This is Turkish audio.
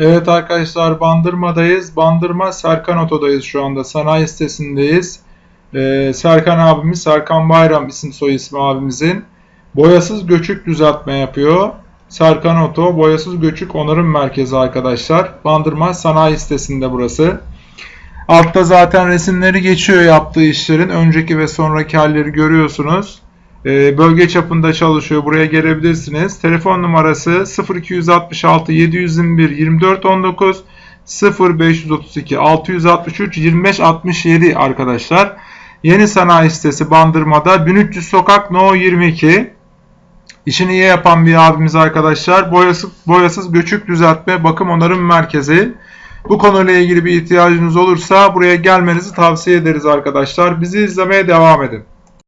Evet arkadaşlar Bandırma'dayız. Bandırma Serkan Oto'dayız şu anda. Sanayi sitesindeyiz. Ee, Serkan abimiz, Serkan Bayram isim soy ismi abimizin. Boyasız göçük düzeltme yapıyor. Serkan Oto boyasız göçük onarım merkezi arkadaşlar. Bandırma Sanayi sitesinde burası. Altta zaten resimleri geçiyor yaptığı işlerin. Önceki ve sonraki halleri görüyorsunuz. Ee, bölge çapında çalışıyor. Buraya gelebilirsiniz. Telefon numarası 0266 721 2419 0532 663 25 67 arkadaşlar. Yeni sanayi sitesi Bandırma'da 1300 sokak No 22. İşini iyi yapan bir abimiz arkadaşlar. Boyasız, boyasız göçük düzeltme bakım onarım merkezi. Bu konuyla ilgili bir ihtiyacınız olursa buraya gelmenizi tavsiye ederiz arkadaşlar. Bizi izlemeye devam edin.